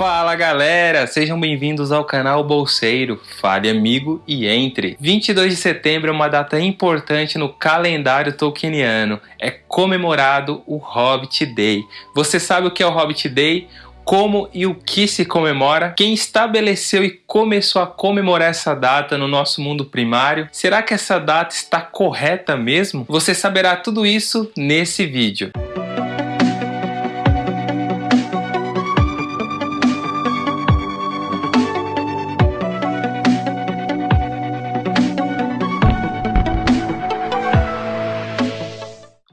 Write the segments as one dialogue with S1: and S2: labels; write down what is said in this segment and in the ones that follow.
S1: Fala galera, sejam bem-vindos ao canal Bolseiro, fale amigo e entre. 22 de setembro é uma data importante no calendário tolkieniano, é comemorado o Hobbit Day. Você sabe o que é o Hobbit Day? Como e o que se comemora? Quem estabeleceu e começou a comemorar essa data no nosso mundo primário? Será que essa data está correta mesmo? Você saberá tudo isso nesse vídeo.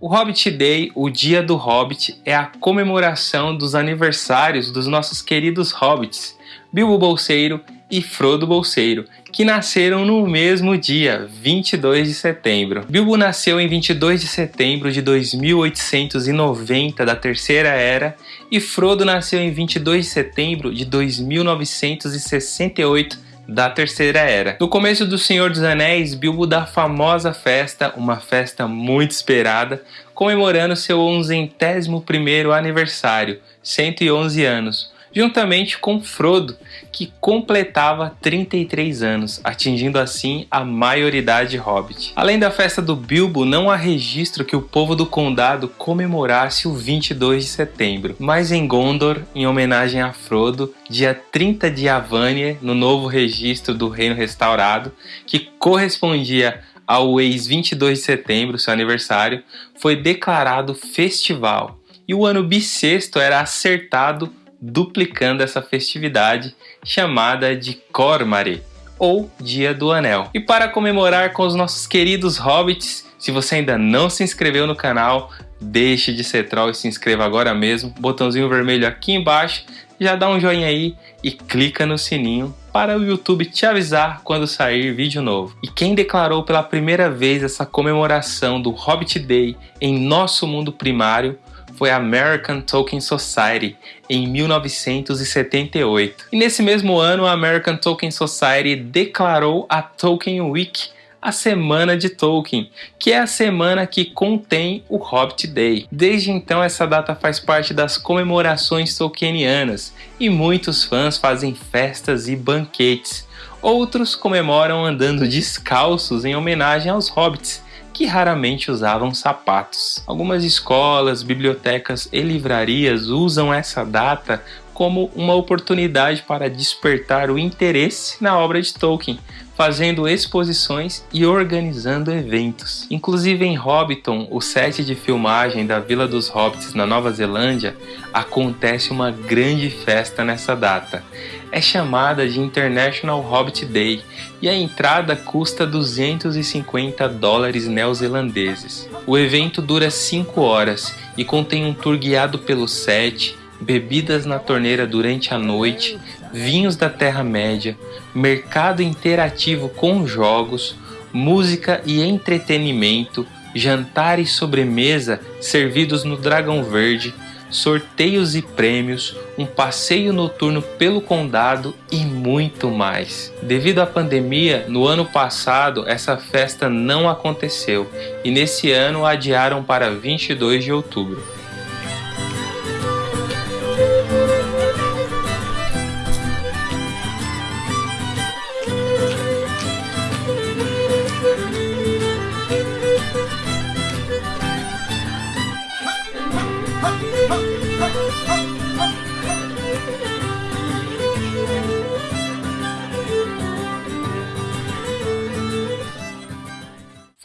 S1: O Hobbit Day, o Dia do Hobbit, é a comemoração dos aniversários dos nossos queridos hobbits, Bilbo Bolseiro e Frodo Bolseiro, que nasceram no mesmo dia, 22 de setembro. Bilbo nasceu em 22 de setembro de 2890 da Terceira Era e Frodo nasceu em 22 de setembro de 2968 da Terceira Era. No começo do Senhor dos Anéis, Bilbo dá a famosa festa, uma festa muito esperada, comemorando seu 11º aniversário, 111 anos, juntamente com Frodo, que completava 33 anos, atingindo assim a maioridade hobbit. Além da festa do Bilbo, não há registro que o povo do condado comemorasse o 22 de setembro, mas em Gondor, em homenagem a Frodo, dia 30 de Avanir, no novo registro do Reino Restaurado, que correspondia ao ex 22 de setembro, seu aniversário, foi declarado festival. E o ano bissexto era acertado duplicando essa festividade chamada de Cormare, ou Dia do Anel. E para comemorar com os nossos queridos hobbits, se você ainda não se inscreveu no canal, deixe de ser troll e se inscreva agora mesmo. Botãozinho vermelho aqui embaixo, já dá um joinha aí e clica no sininho para o YouTube te avisar quando sair vídeo novo. E quem declarou pela primeira vez essa comemoração do Hobbit Day em nosso mundo primário foi a American Tolkien Society em 1978. E nesse mesmo ano, a American Tolkien Society declarou a Tolkien Week a Semana de Tolkien, que é a semana que contém o Hobbit Day. Desde então, essa data faz parte das comemorações tolkienianas e muitos fãs fazem festas e banquetes. Outros comemoram andando descalços em homenagem aos hobbits, que raramente usavam sapatos. Algumas escolas, bibliotecas e livrarias usam essa data como uma oportunidade para despertar o interesse na obra de Tolkien, fazendo exposições e organizando eventos. Inclusive em Hobbiton, o set de filmagem da Vila dos Hobbits na Nova Zelândia, acontece uma grande festa nessa data. É chamada de International Hobbit Day e a entrada custa 250 dólares neozelandeses. O evento dura 5 horas e contém um tour guiado pelo set, bebidas na torneira durante a noite, vinhos da Terra-média, mercado interativo com jogos, música e entretenimento, jantar e sobremesa servidos no Dragão Verde, sorteios e prêmios, um passeio noturno pelo condado e muito mais. Devido à pandemia, no ano passado essa festa não aconteceu e nesse ano adiaram para 22 de outubro.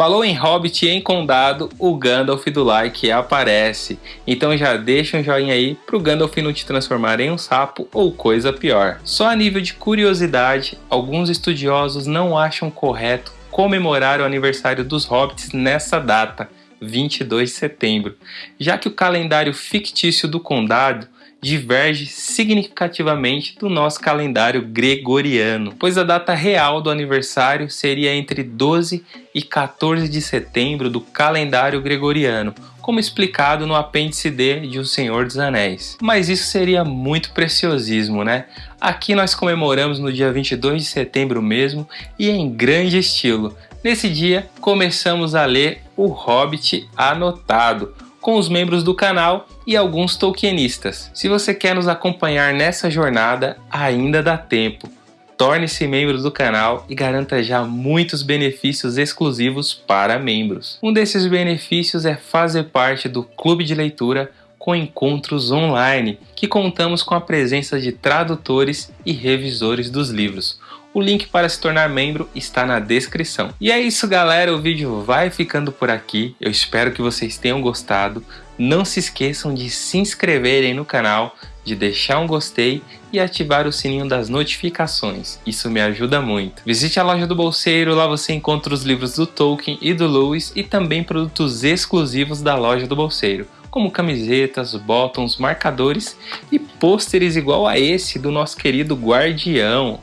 S1: Falou em Hobbit e em Condado, o Gandalf do like aparece. Então já deixa um joinha aí pro Gandalf não te transformar em um sapo ou coisa pior. Só a nível de curiosidade, alguns estudiosos não acham correto comemorar o aniversário dos Hobbits nessa data, 22 de setembro, já que o calendário fictício do Condado diverge significativamente do nosso calendário gregoriano, pois a data real do aniversário seria entre 12 e 14 de setembro do calendário gregoriano, como explicado no apêndice D de O Senhor dos Anéis. Mas isso seria muito preciosismo, né? Aqui nós comemoramos no dia 22 de setembro mesmo e em grande estilo. Nesse dia começamos a ler O Hobbit Anotado, com os membros do canal e alguns tolkienistas. Se você quer nos acompanhar nessa jornada, ainda dá tempo. Torne-se membro do canal e garanta já muitos benefícios exclusivos para membros. Um desses benefícios é fazer parte do clube de leitura com encontros online, que contamos com a presença de tradutores e revisores dos livros. O link para se tornar membro está na descrição. E é isso galera, o vídeo vai ficando por aqui. Eu espero que vocês tenham gostado. Não se esqueçam de se inscreverem no canal, de deixar um gostei e ativar o sininho das notificações. Isso me ajuda muito. Visite a loja do Bolseiro, lá você encontra os livros do Tolkien e do Lewis e também produtos exclusivos da loja do Bolseiro como camisetas, bottoms, marcadores e pôsteres igual a esse do nosso querido Guardião.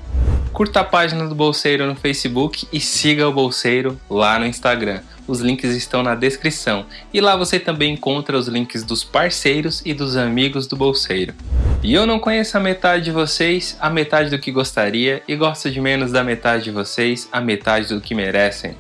S1: Curta a página do Bolseiro no Facebook e siga o Bolseiro lá no Instagram. Os links estão na descrição. E lá você também encontra os links dos parceiros e dos amigos do Bolseiro. E eu não conheço a metade de vocês, a metade do que gostaria, e gosto de menos da metade de vocês, a metade do que merecem.